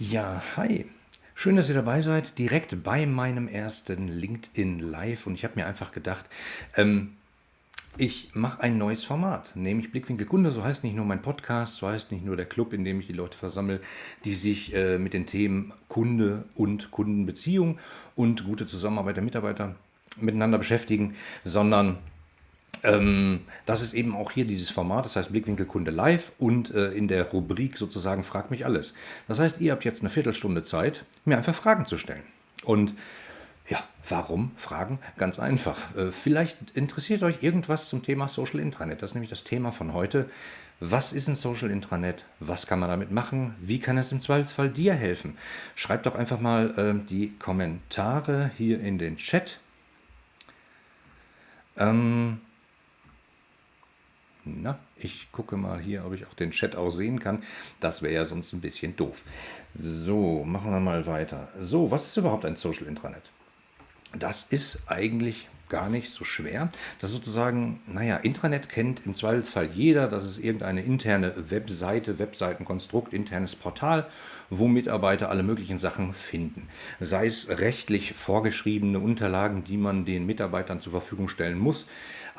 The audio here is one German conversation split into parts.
Ja, hi. Schön, dass ihr dabei seid, direkt bei meinem ersten LinkedIn Live. Und ich habe mir einfach gedacht, ähm, ich mache ein neues Format, nämlich Blickwinkel Kunde. So heißt nicht nur mein Podcast, so heißt nicht nur der Club, in dem ich die Leute versammle, die sich äh, mit den Themen Kunde und Kundenbeziehung und gute Zusammenarbeit der Mitarbeiter miteinander beschäftigen, sondern ähm, das ist eben auch hier dieses Format, das heißt Blickwinkel Kunde live und äh, in der Rubrik sozusagen Frag mich alles. Das heißt, ihr habt jetzt eine Viertelstunde Zeit, mir einfach Fragen zu stellen. Und ja, warum Fragen? Ganz einfach. Äh, vielleicht interessiert euch irgendwas zum Thema Social Intranet. Das ist nämlich das Thema von heute. Was ist ein Social Intranet? Was kann man damit machen? Wie kann es im Zweifelsfall dir helfen? Schreibt doch einfach mal äh, die Kommentare hier in den Chat. Ähm, na, ich gucke mal hier, ob ich auch den Chat auch sehen kann. Das wäre ja sonst ein bisschen doof. So, machen wir mal weiter. So, was ist überhaupt ein Social Intranet? Das ist eigentlich gar nicht so schwer. Das sozusagen, naja, Intranet kennt im Zweifelsfall jeder. Das ist irgendeine interne Webseite, Webseitenkonstrukt, internes Portal, wo Mitarbeiter alle möglichen Sachen finden. Sei es rechtlich vorgeschriebene Unterlagen, die man den Mitarbeitern zur Verfügung stellen muss,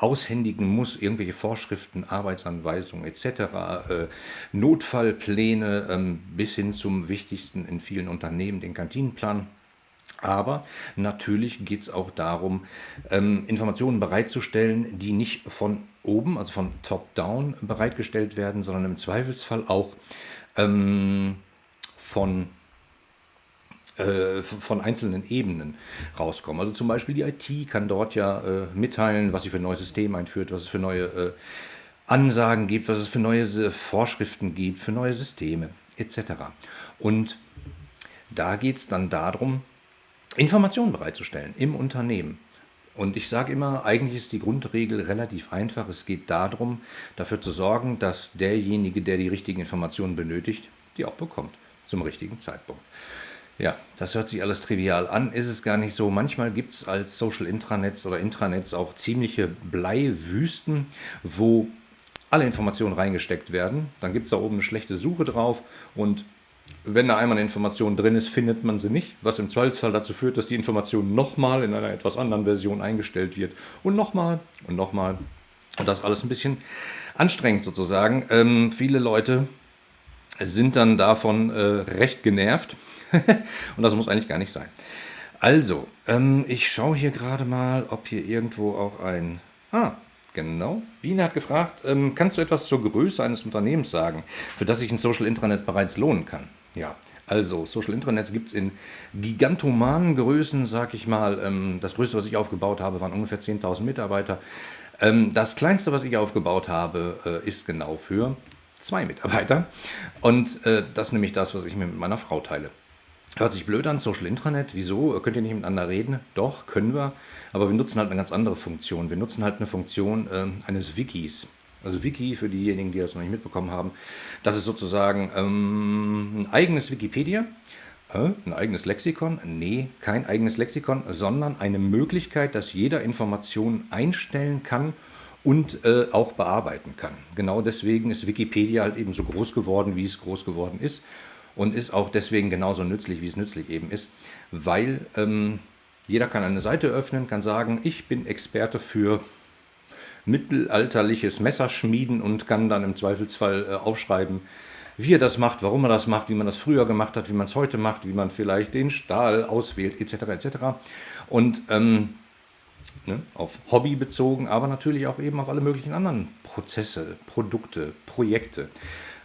aushändigen muss, irgendwelche Vorschriften, Arbeitsanweisungen etc., äh, Notfallpläne ähm, bis hin zum wichtigsten in vielen Unternehmen, den Kantinenplan. Aber natürlich geht es auch darum, ähm, Informationen bereitzustellen, die nicht von oben, also von top-down bereitgestellt werden, sondern im Zweifelsfall auch ähm, von äh, von einzelnen Ebenen rauskommen. Also zum Beispiel die IT kann dort ja äh, mitteilen, was sie für ein neues System einführt, was es für neue äh, Ansagen gibt, was es für neue Vorschriften gibt, für neue Systeme etc. Und da geht es dann darum, Informationen bereitzustellen im Unternehmen. Und ich sage immer, eigentlich ist die Grundregel relativ einfach. Es geht darum, dafür zu sorgen, dass derjenige, der die richtigen Informationen benötigt, die auch bekommt zum richtigen Zeitpunkt. Ja, das hört sich alles trivial an, ist es gar nicht so. Manchmal gibt es als Social Intranets oder Intranets auch ziemliche Bleiwüsten, wo alle Informationen reingesteckt werden. Dann gibt es da oben eine schlechte Suche drauf und wenn da einmal eine Information drin ist, findet man sie nicht, was im Zweifelsfall dazu führt, dass die Information nochmal in einer etwas anderen Version eingestellt wird und nochmal und nochmal. Und das alles ein bisschen anstrengend sozusagen. Ähm, viele Leute sind dann davon äh, recht genervt und das muss eigentlich gar nicht sein. Also, ähm, ich schaue hier gerade mal, ob hier irgendwo auch ein... Ah, genau. Biene hat gefragt, ähm, kannst du etwas zur Größe eines Unternehmens sagen, für das sich ein Social Intranet bereits lohnen kann? Ja, also Social Intranets gibt es in gigantomanen Größen, sag ich mal. Ähm, das größte, was ich aufgebaut habe, waren ungefähr 10.000 Mitarbeiter. Ähm, das kleinste, was ich aufgebaut habe, äh, ist genau für zwei Mitarbeiter. Und äh, das ist nämlich das, was ich mir mit meiner Frau teile. Hört sich blöd an, Social Intranet, wieso? Könnt ihr nicht miteinander reden? Doch, können wir, aber wir nutzen halt eine ganz andere Funktion. Wir nutzen halt eine Funktion äh, eines Wikis. Also Wiki, für diejenigen, die das noch nicht mitbekommen haben, das ist sozusagen ähm, ein eigenes Wikipedia, äh, ein eigenes Lexikon. Nee, kein eigenes Lexikon, sondern eine Möglichkeit, dass jeder Informationen einstellen kann und äh, auch bearbeiten kann. Genau deswegen ist Wikipedia halt eben so groß geworden, wie es groß geworden ist und ist auch deswegen genauso nützlich, wie es nützlich eben ist, weil ähm, jeder kann eine Seite öffnen, kann sagen, ich bin Experte für mittelalterliches Messerschmieden und kann dann im Zweifelsfall äh, aufschreiben, wie er das macht, warum er das macht, wie man das früher gemacht hat, wie man es heute macht, wie man vielleicht den Stahl auswählt, etc. etc. Und ähm, ne, auf Hobby bezogen, aber natürlich auch eben auf alle möglichen anderen Prozesse, Produkte, Projekte.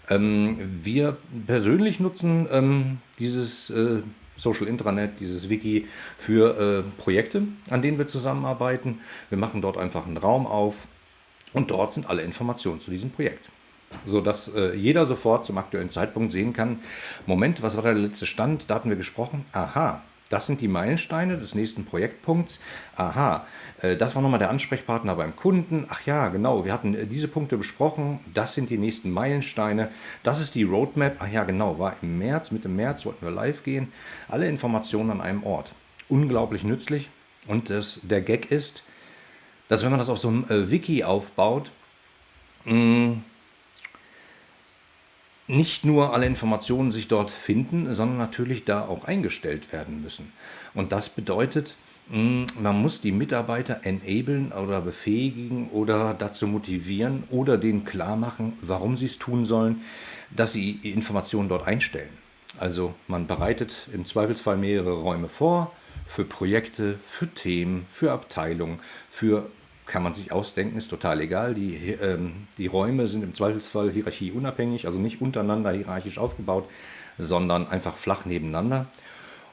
Ähm, wir persönlich nutzen ähm, dieses äh, Social Intranet, dieses Wiki für äh, Projekte, an denen wir zusammenarbeiten. Wir machen dort einfach einen Raum auf und dort sind alle Informationen zu diesem Projekt. Sodass äh, jeder sofort zum aktuellen Zeitpunkt sehen kann, Moment, was war der letzte Stand? Da hatten wir gesprochen. Aha, das sind die Meilensteine des nächsten Projektpunkts. Aha, äh, das war nochmal der Ansprechpartner beim Kunden. Ach ja, genau, wir hatten äh, diese Punkte besprochen. Das sind die nächsten Meilensteine. Das ist die Roadmap. Ach ja, genau, war im März, Mitte März wollten wir live gehen. Alle Informationen an einem Ort. Unglaublich nützlich. Und das, der Gag ist, dass wenn man das auf so einem äh, Wiki aufbaut, mh, mm, nicht nur alle Informationen sich dort finden, sondern natürlich da auch eingestellt werden müssen. Und das bedeutet, hm, man muss die Mitarbeiter enablen oder befähigen oder dazu motivieren oder denen klar machen, warum sie es tun sollen, dass sie Informationen dort einstellen. Also man bereitet im Zweifelsfall mehrere Räume vor für Projekte, für Themen, für Abteilungen, für kann man sich ausdenken, ist total egal. Die, ähm, die Räume sind im Zweifelsfall hierarchieunabhängig, also nicht untereinander hierarchisch aufgebaut, sondern einfach flach nebeneinander.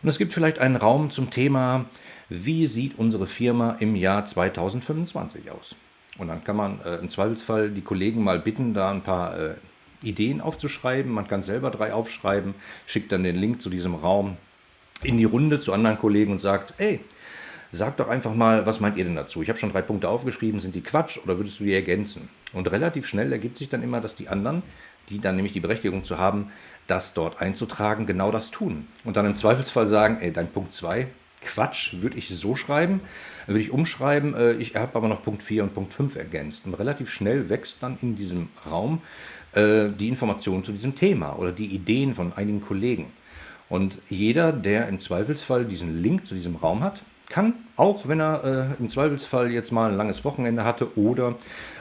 Und es gibt vielleicht einen Raum zum Thema, wie sieht unsere Firma im Jahr 2025 aus? Und dann kann man äh, im Zweifelsfall die Kollegen mal bitten, da ein paar äh, Ideen aufzuschreiben. Man kann selber drei aufschreiben, schickt dann den Link zu diesem Raum in die Runde zu anderen Kollegen und sagt, ey, sag doch einfach mal, was meint ihr denn dazu? Ich habe schon drei Punkte aufgeschrieben, sind die Quatsch oder würdest du die ergänzen? Und relativ schnell ergibt sich dann immer, dass die anderen, die dann nämlich die Berechtigung zu haben, das dort einzutragen, genau das tun. Und dann im Zweifelsfall sagen, ey, dein Punkt 2, Quatsch, würde ich so schreiben, würde ich umschreiben, äh, ich habe aber noch Punkt 4 und Punkt 5 ergänzt. Und relativ schnell wächst dann in diesem Raum äh, die Information zu diesem Thema oder die Ideen von einigen Kollegen. Und jeder, der im Zweifelsfall diesen Link zu diesem Raum hat, kann, auch wenn er äh, im Zweifelsfall jetzt mal ein langes Wochenende hatte oder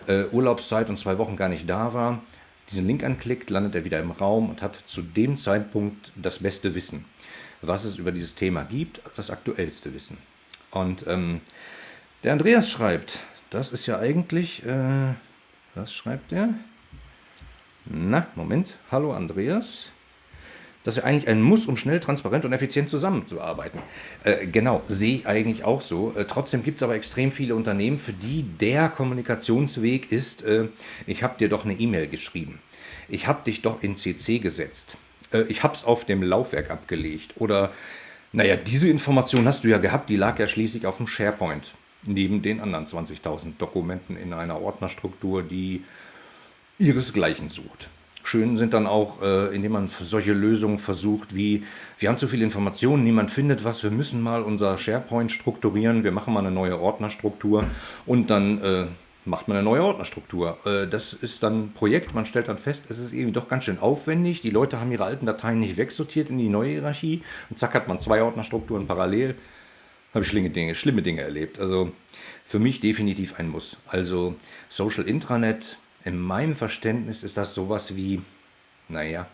äh, Urlaubszeit und zwei Wochen gar nicht da war, diesen Link anklickt, landet er wieder im Raum und hat zu dem Zeitpunkt das beste Wissen, was es über dieses Thema gibt, das aktuellste Wissen. Und ähm, der Andreas schreibt, das ist ja eigentlich, äh, was schreibt er? Na, Moment, hallo Andreas das ist ja eigentlich ein Muss, um schnell, transparent und effizient zusammenzuarbeiten. Äh, genau, sehe ich eigentlich auch so. Äh, trotzdem gibt es aber extrem viele Unternehmen, für die der Kommunikationsweg ist, äh, ich habe dir doch eine E-Mail geschrieben. Ich habe dich doch in CC gesetzt. Äh, ich habe es auf dem Laufwerk abgelegt. Oder, naja, diese Information hast du ja gehabt, die lag ja schließlich auf dem SharePoint. Neben den anderen 20.000 Dokumenten in einer Ordnerstruktur, die ihresgleichen sucht. Schön sind dann auch, äh, indem man solche Lösungen versucht, wie wir haben zu viele Informationen, niemand findet was, wir müssen mal unser SharePoint strukturieren, wir machen mal eine neue Ordnerstruktur und dann äh, macht man eine neue Ordnerstruktur. Äh, das ist dann ein Projekt, man stellt dann fest, es ist irgendwie doch ganz schön aufwendig, die Leute haben ihre alten Dateien nicht wegsortiert in die neue Hierarchie und zack hat man zwei Ordnerstrukturen parallel. Habe ich schlimme Dinge, schlimme Dinge erlebt. Also für mich definitiv ein Muss. Also Social Intranet, in meinem Verständnis ist das sowas wie, naja,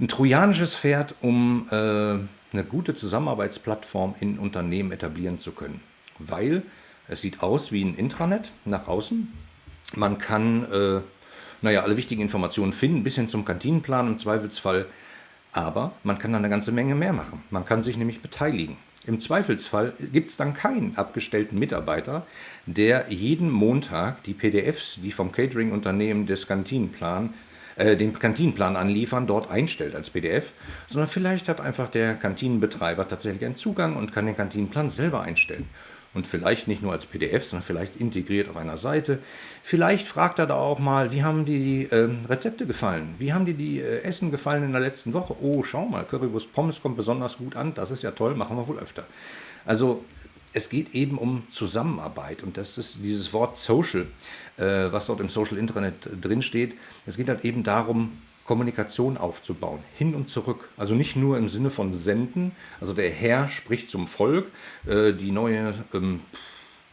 ein trojanisches Pferd, um äh, eine gute Zusammenarbeitsplattform in Unternehmen etablieren zu können. Weil es sieht aus wie ein Intranet nach außen. Man kann, äh, naja, alle wichtigen Informationen finden, bis hin zum Kantinenplan im Zweifelsfall. Aber man kann da eine ganze Menge mehr machen. Man kann sich nämlich beteiligen. Im Zweifelsfall gibt es dann keinen abgestellten Mitarbeiter, der jeden Montag die PDFs, die vom Catering-Unternehmen des Kantinenplan, äh, den Kantinenplan anliefern, dort einstellt als PDF, sondern vielleicht hat einfach der Kantinenbetreiber tatsächlich einen Zugang und kann den Kantinenplan selber einstellen und vielleicht nicht nur als PDF, sondern vielleicht integriert auf einer Seite. Vielleicht fragt er da auch mal, wie haben die äh, Rezepte gefallen? Wie haben dir die äh, Essen gefallen in der letzten Woche? Oh, schau mal, Currywurst Pommes kommt besonders gut an. Das ist ja toll, machen wir wohl öfter. Also es geht eben um Zusammenarbeit und das ist dieses Wort Social, äh, was dort im Social Internet drin steht. Es geht halt eben darum, Kommunikation aufzubauen, hin und zurück. Also nicht nur im Sinne von senden, also der Herr spricht zum Volk, äh, die neue ähm,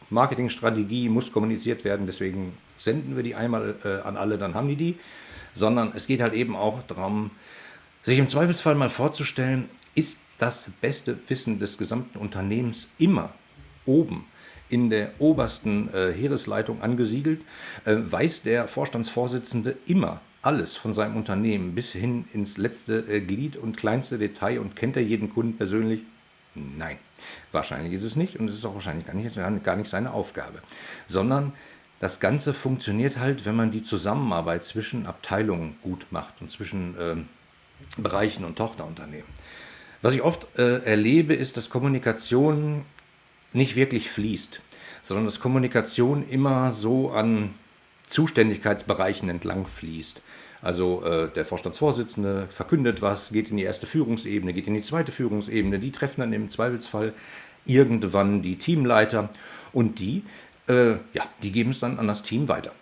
Marketingstrategie muss kommuniziert werden, deswegen senden wir die einmal äh, an alle, dann haben die die, sondern es geht halt eben auch darum, sich im Zweifelsfall mal vorzustellen, ist das beste Wissen des gesamten Unternehmens immer oben in der obersten äh, Heeresleitung angesiedelt, weiß der Vorstandsvorsitzende immer, alles von seinem Unternehmen bis hin ins letzte äh, Glied und kleinste Detail und kennt er jeden Kunden persönlich? Nein, wahrscheinlich ist es nicht und es ist auch wahrscheinlich gar nicht, gar nicht seine Aufgabe, sondern das Ganze funktioniert halt, wenn man die Zusammenarbeit zwischen Abteilungen gut macht und zwischen äh, Bereichen und Tochterunternehmen. Was ich oft äh, erlebe, ist, dass Kommunikation nicht wirklich fließt, sondern dass Kommunikation immer so an Zuständigkeitsbereichen entlang fließt. Also äh, der Vorstandsvorsitzende verkündet was, geht in die erste Führungsebene, geht in die zweite Führungsebene. Die treffen dann im Zweifelsfall irgendwann die Teamleiter und die, äh, ja, die geben es dann an das Team weiter.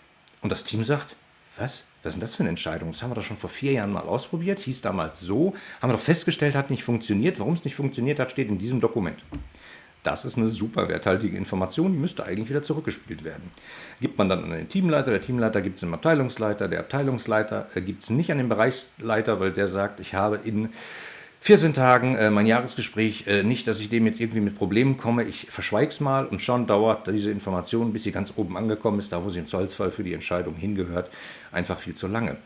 Und das Team sagt, was? Was denn das für eine Entscheidung? Das haben wir doch schon vor vier Jahren mal ausprobiert, hieß damals so, haben wir doch festgestellt, hat nicht funktioniert. Warum es nicht funktioniert hat, steht in diesem Dokument. Das ist eine super werthaltige Information, die müsste eigentlich wieder zurückgespielt werden. Gibt man dann an den Teamleiter, der Teamleiter gibt es dem Abteilungsleiter, der Abteilungsleiter äh, gibt es nicht an den Bereichsleiter, weil der sagt, ich habe in 14 Tagen äh, mein Jahresgespräch, äh, nicht, dass ich dem jetzt irgendwie mit Problemen komme, ich verschweige es mal und schon dauert diese Information, bis sie ganz oben angekommen ist, da wo sie im Zollsfall für die Entscheidung hingehört, einfach viel zu lange.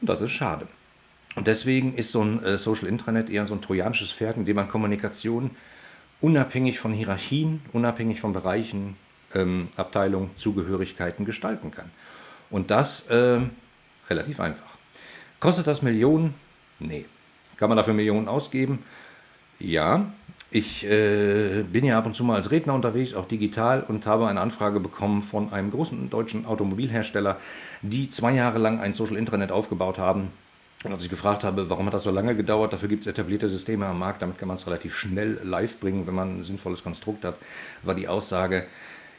Und das ist schade. Und deswegen ist so ein äh, Social Intranet eher so ein trojanisches Pferd, in dem man Kommunikation unabhängig von Hierarchien, unabhängig von Bereichen, ähm, Abteilungen, Zugehörigkeiten gestalten kann. Und das äh, relativ einfach. Kostet das Millionen? Nee. Kann man dafür Millionen ausgeben? Ja. Ich äh, bin ja ab und zu mal als Redner unterwegs, auch digital, und habe eine Anfrage bekommen von einem großen deutschen Automobilhersteller, die zwei Jahre lang ein Social Intranet aufgebaut haben, und als ich gefragt habe, warum hat das so lange gedauert, dafür gibt es etablierte Systeme am Markt, damit kann man es relativ schnell live bringen, wenn man ein sinnvolles Konstrukt hat, war die Aussage,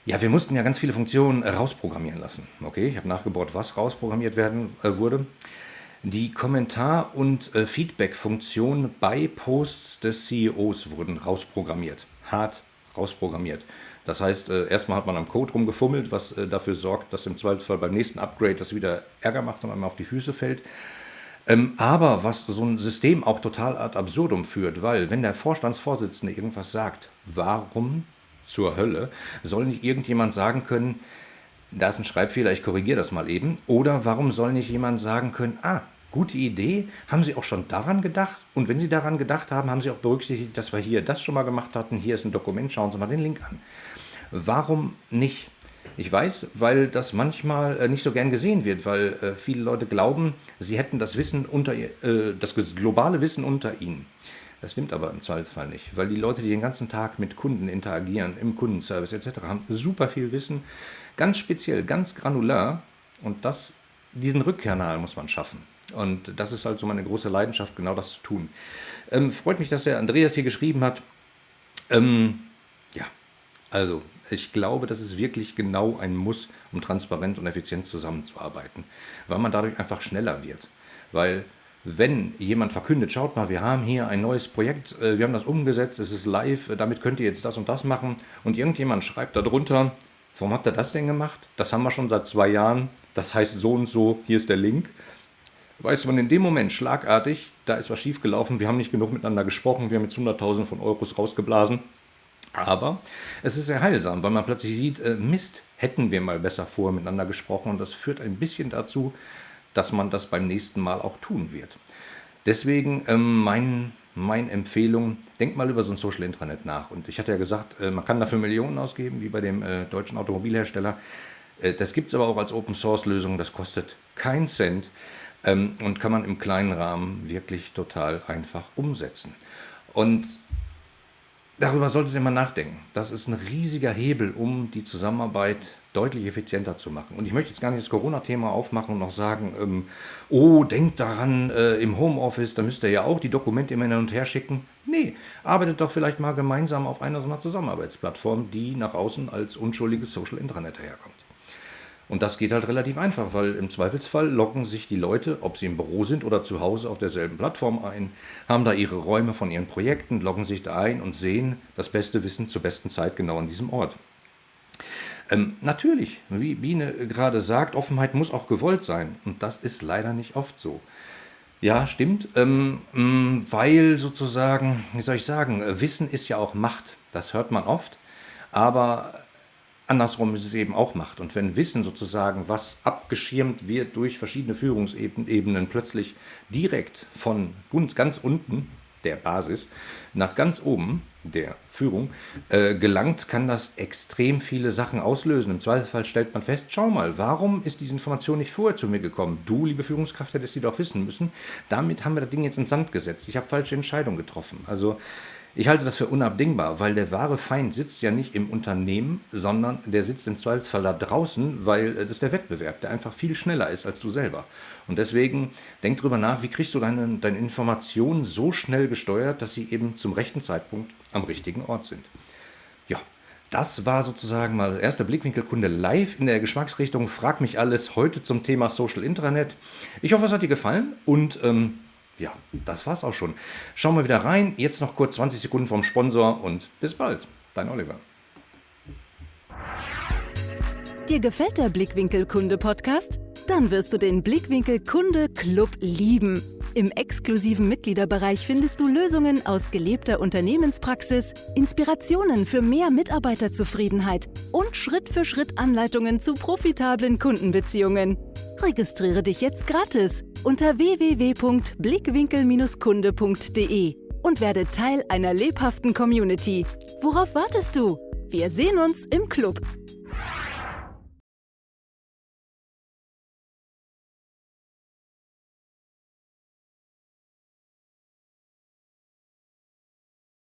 ja, wir mussten ja ganz viele Funktionen rausprogrammieren lassen. Okay, ich habe nachgebaut, was rausprogrammiert werden äh, wurde. Die Kommentar- und äh, Feedback-Funktionen bei Posts des CEOs wurden rausprogrammiert, hart rausprogrammiert. Das heißt, äh, erstmal hat man am Code rumgefummelt, was äh, dafür sorgt, dass im Zweifelsfall beim nächsten Upgrade das wieder Ärger macht und einmal auf die Füße fällt. Ähm, aber was so ein System auch total ad absurdum führt, weil wenn der Vorstandsvorsitzende irgendwas sagt, warum zur Hölle soll nicht irgendjemand sagen können, da ist ein Schreibfehler, ich korrigiere das mal eben, oder warum soll nicht jemand sagen können, ah, gute Idee, haben Sie auch schon daran gedacht? Und wenn Sie daran gedacht haben, haben Sie auch berücksichtigt, dass wir hier das schon mal gemacht hatten, hier ist ein Dokument, schauen Sie mal den Link an. Warum nicht? Ich weiß, weil das manchmal äh, nicht so gern gesehen wird, weil äh, viele Leute glauben, sie hätten das Wissen unter äh, das globale Wissen unter ihnen. Das stimmt aber im Zweifelsfall nicht, weil die Leute, die den ganzen Tag mit Kunden interagieren, im Kundenservice etc., haben super viel Wissen, ganz speziell, ganz granular und das, diesen Rückkanal muss man schaffen. Und das ist halt so meine große Leidenschaft, genau das zu tun. Ähm, freut mich, dass der Andreas hier geschrieben hat. Ähm, also ich glaube, das ist wirklich genau ein Muss, um transparent und effizient zusammenzuarbeiten, weil man dadurch einfach schneller wird. Weil wenn jemand verkündet, schaut mal, wir haben hier ein neues Projekt, äh, wir haben das umgesetzt, es ist live, äh, damit könnt ihr jetzt das und das machen und irgendjemand schreibt darunter, warum habt ihr das denn gemacht? Das haben wir schon seit zwei Jahren, das heißt so und so, hier ist der Link. Weiß man in dem Moment schlagartig, da ist was schiefgelaufen, wir haben nicht genug miteinander gesprochen, wir haben jetzt 100.000 von Euros rausgeblasen aber es ist sehr heilsam, weil man plötzlich sieht, äh, Mist, hätten wir mal besser vorher miteinander gesprochen und das führt ein bisschen dazu, dass man das beim nächsten Mal auch tun wird. Deswegen ähm, mein, meine Empfehlung, denkt mal über so ein Social Intranet nach. Und ich hatte ja gesagt, äh, man kann dafür Millionen ausgeben, wie bei dem äh, deutschen Automobilhersteller. Äh, das gibt es aber auch als Open Source Lösung, das kostet keinen Cent ähm, und kann man im kleinen Rahmen wirklich total einfach umsetzen. Und Darüber solltet ihr mal nachdenken. Das ist ein riesiger Hebel, um die Zusammenarbeit deutlich effizienter zu machen. Und ich möchte jetzt gar nicht das Corona-Thema aufmachen und noch sagen, ähm, oh, denkt daran, äh, im Homeoffice, da müsst ihr ja auch die Dokumente immer hin und her schicken. Nee, arbeitet doch vielleicht mal gemeinsam auf einer so einer Zusammenarbeitsplattform, die nach außen als unschuldiges Social Intranet herkommt. Und das geht halt relativ einfach, weil im Zweifelsfall locken sich die Leute, ob sie im Büro sind oder zu Hause auf derselben Plattform ein, haben da ihre Räume von ihren Projekten, loggen sich da ein und sehen das beste Wissen zur besten Zeit genau an diesem Ort. Ähm, natürlich, wie Biene gerade sagt, Offenheit muss auch gewollt sein. Und das ist leider nicht oft so. Ja, stimmt, ähm, mm, weil sozusagen, wie soll ich sagen, Wissen ist ja auch Macht. Das hört man oft. Aber Andersrum ist es eben auch Macht. Und wenn Wissen sozusagen, was abgeschirmt wird durch verschiedene Führungsebenen, plötzlich direkt von ganz unten, der Basis, nach ganz oben, der Führung, äh, gelangt, kann das extrem viele Sachen auslösen. Im Zweifelsfall stellt man fest, schau mal, warum ist diese Information nicht vorher zu mir gekommen? Du, liebe Führungskraft, hättest sie doch wissen müssen. Damit haben wir das Ding jetzt ins Sand gesetzt. Ich habe falsche Entscheidungen getroffen. Also ich halte das für unabdingbar, weil der wahre Feind sitzt ja nicht im Unternehmen, sondern der sitzt im Zweifelsfall da draußen, weil das ist der Wettbewerb, der einfach viel schneller ist als du selber. Und deswegen denk drüber nach, wie kriegst du deine, deine Informationen so schnell gesteuert, dass sie eben zum rechten Zeitpunkt am richtigen Ort sind. Ja, das war sozusagen mal der erste Blickwinkelkunde live in der Geschmacksrichtung. Frag mich alles heute zum Thema Social Intranet. Ich hoffe, es hat dir gefallen und ähm, ja, das war's auch schon. Schauen wir wieder rein. Jetzt noch kurz 20 Sekunden vom Sponsor und bis bald. Dein Oliver. Dir gefällt der Blickwinkel Kunde Podcast? Dann wirst du den Blickwinkel Kunde Club lieben. Im exklusiven Mitgliederbereich findest du Lösungen aus gelebter Unternehmenspraxis, Inspirationen für mehr Mitarbeiterzufriedenheit und Schritt für Schritt Anleitungen zu profitablen Kundenbeziehungen. Registriere dich jetzt gratis unter www.blickwinkel-kunde.de und werde Teil einer lebhaften Community. Worauf wartest du? Wir sehen uns im Club.